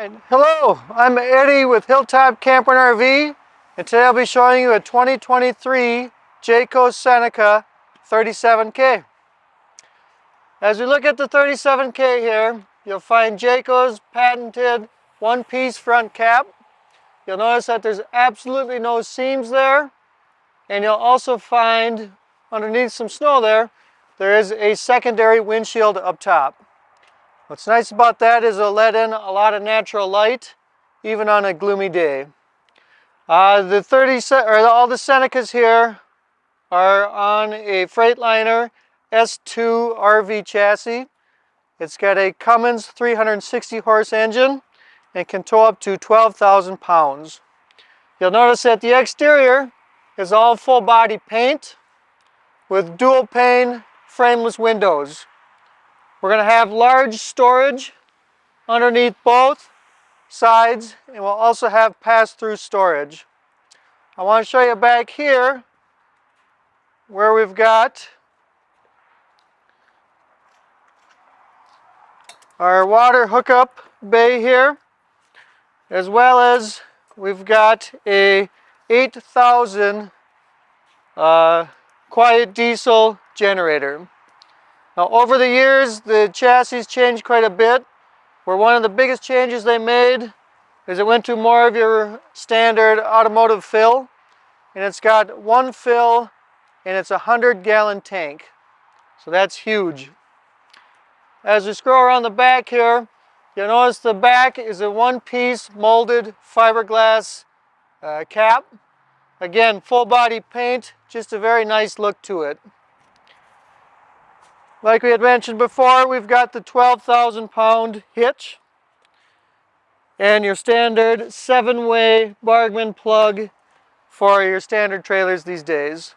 Hello, I'm Eddie with Hilltop Camper and RV and today I'll be showing you a 2023 Jayco Seneca 37K. As we look at the 37K here, you'll find Jayco's patented one-piece front cap. You'll notice that there's absolutely no seams there and you'll also find underneath some snow there, there is a secondary windshield up top. What's nice about that is it'll let in a lot of natural light, even on a gloomy day. Uh, the 30 or all the Senecas here are on a Freightliner S2 RV chassis. It's got a Cummins 360 horse engine and can tow up to 12,000 pounds. You'll notice that the exterior is all full body paint with dual pane frameless windows. We're going to have large storage underneath both sides and we'll also have pass-through storage. I want to show you back here where we've got our water hookup bay here as well as we've got a 8000 uh, quiet diesel generator. Now over the years, the chassis changed quite a bit. Where one of the biggest changes they made is it went to more of your standard automotive fill. And it's got one fill and it's a 100 gallon tank. So that's huge. As we scroll around the back here, you'll notice the back is a one-piece molded fiberglass uh, cap. Again, full body paint, just a very nice look to it. Like we had mentioned before, we've got the 12,000 pound hitch and your standard seven-way Bargman plug for your standard trailers these days.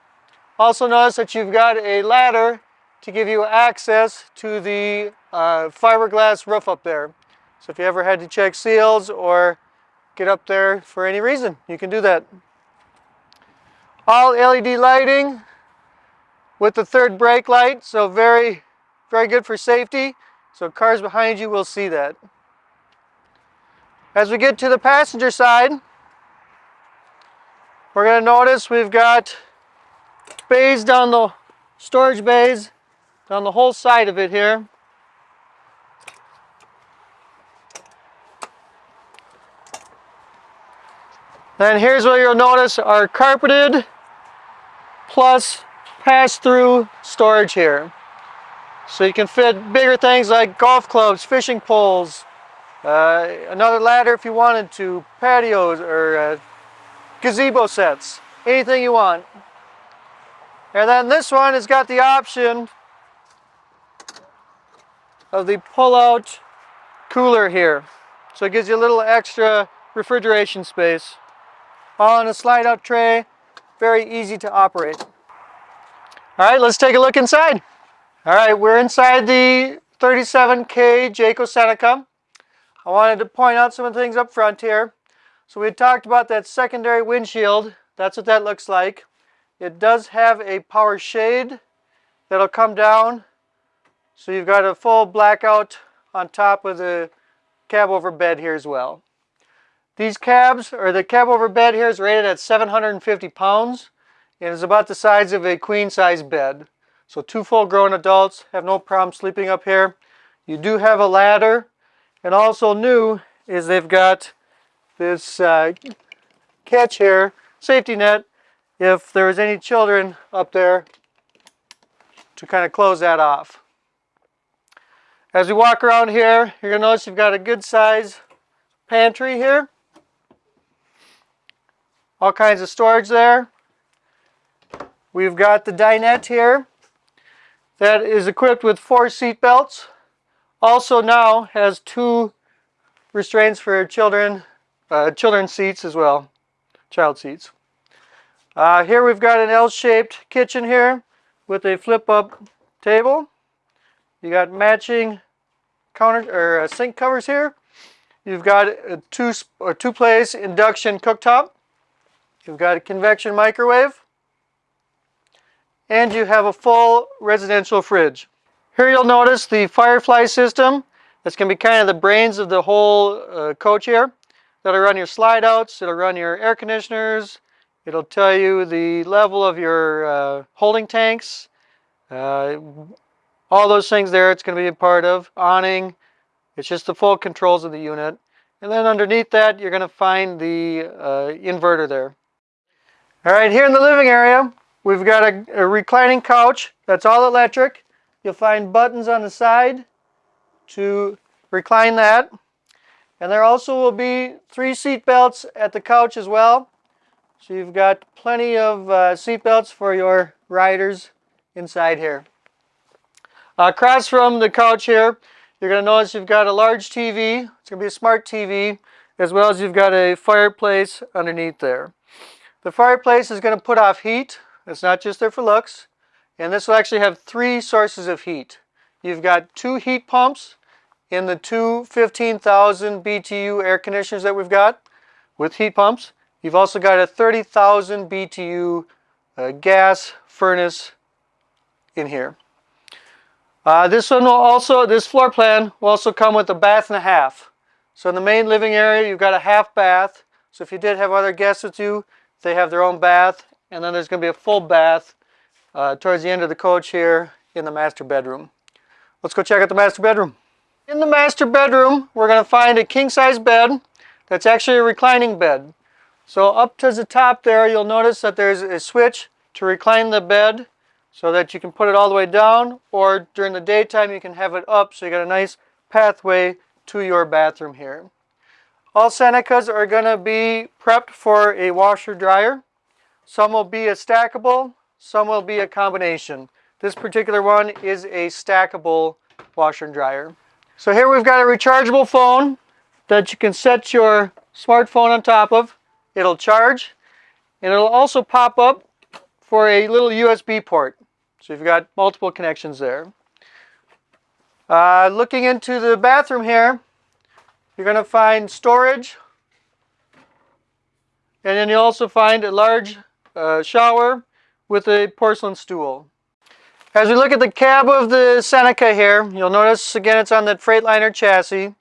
Also notice that you've got a ladder to give you access to the uh, fiberglass roof up there. So if you ever had to check seals or get up there for any reason, you can do that. All LED lighting, with the third brake light, so very, very good for safety. So cars behind you will see that. As we get to the passenger side, we're going to notice we've got bays down the storage bays down the whole side of it here. Then here's where you'll notice are carpeted plus pass-through storage here. So you can fit bigger things like golf clubs, fishing poles, uh, another ladder if you wanted to, patios or uh, gazebo sets, anything you want. And then this one has got the option of the pull-out cooler here. So it gives you a little extra refrigeration space. On a slide-out tray, very easy to operate. All right, let's take a look inside. All right, we're inside the 37K Jayco Seneca. I wanted to point out some of the things up front here. So we talked about that secondary windshield. That's what that looks like. It does have a power shade that'll come down. So you've got a full blackout on top of the cab over bed here as well. These cabs, or the cab over bed here is rated at 750 pounds. It is about the size of a queen size bed. So two full grown adults have no problem sleeping up here. You do have a ladder. And also new is they've got this uh, catch here, safety net, if there's any children up there to kind of close that off. As we walk around here, you're going to notice you've got a good size pantry here. All kinds of storage there. We've got the dinette here that is equipped with four seat belts. Also now has two restraints for children, uh, children's seats as well, child seats. Uh, here we've got an L-shaped kitchen here with a flip-up table. You got matching counter or uh, sink covers here. You've got a two or two-place induction cooktop. You've got a convection microwave and you have a full residential fridge. Here you'll notice the Firefly system That's going to be kind of the brains of the whole uh, coach here. That'll run your slide outs, it'll run your air conditioners, it'll tell you the level of your uh, holding tanks, uh, all those things there it's going to be a part of, awning, it's just the full controls of the unit. And then underneath that you're going to find the uh, inverter there. All right, here in the living area, we've got a, a reclining couch that's all electric. You'll find buttons on the side to recline that. And there also will be three seat belts at the couch as well. So you've got plenty of uh, seat belts for your riders inside here. Across from the couch here, you're going to notice you've got a large TV. It's going to be a smart TV, as well as you've got a fireplace underneath there. The fireplace is going to put off heat. It's not just there for looks. And this will actually have three sources of heat. You've got two heat pumps in the two 15,000 BTU air conditioners that we've got with heat pumps. You've also got a 30,000 BTU uh, gas furnace in here. Uh, this one will also, this floor plan will also come with a bath and a half. So in the main living area, you've got a half bath. So if you did have other guests with you, they have their own bath. And then there's going to be a full bath uh, towards the end of the coach here in the master bedroom. Let's go check out the master bedroom. In the master bedroom, we're going to find a king-size bed that's actually a reclining bed. So up to the top there, you'll notice that there's a switch to recline the bed so that you can put it all the way down or during the daytime you can have it up so you got a nice pathway to your bathroom here. All Senecas are going to be prepped for a washer dryer. Some will be a stackable, some will be a combination. This particular one is a stackable washer and dryer. So here we've got a rechargeable phone that you can set your smartphone on top of. It'll charge and it'll also pop up for a little USB port. So you've got multiple connections there. Uh, looking into the bathroom here, you're going to find storage and then you also find a large uh, shower with a porcelain stool. As we look at the cab of the Seneca here, you'll notice again it's on the Freightliner chassis.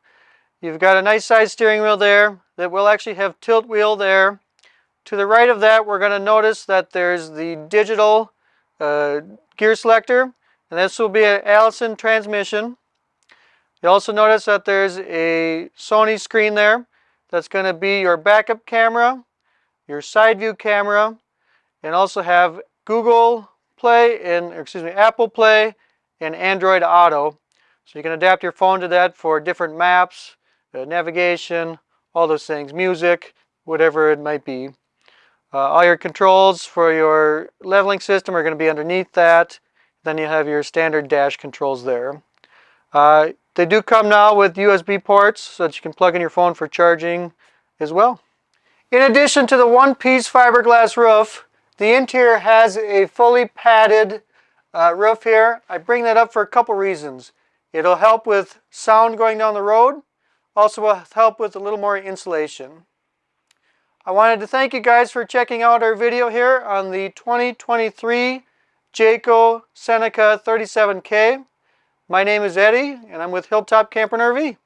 You've got a nice size steering wheel there that will actually have tilt wheel there. To the right of that we're going to notice that there's the digital uh, gear selector and this will be an Allison transmission. You also notice that there's a Sony screen there that's going to be your backup camera, your side view camera, and also have Google Play and, excuse me, Apple Play and Android Auto. So you can adapt your phone to that for different maps, uh, navigation, all those things, music, whatever it might be. Uh, all your controls for your leveling system are going to be underneath that. Then you have your standard dash controls there. Uh, they do come now with USB ports so that you can plug in your phone for charging as well. In addition to the one-piece fiberglass roof, the interior has a fully padded uh, roof here. I bring that up for a couple reasons. It'll help with sound going down the road. Also will help with a little more insulation. I wanted to thank you guys for checking out our video here on the 2023 Jayco Seneca 37K. My name is Eddie and I'm with Hilltop Camper and RV.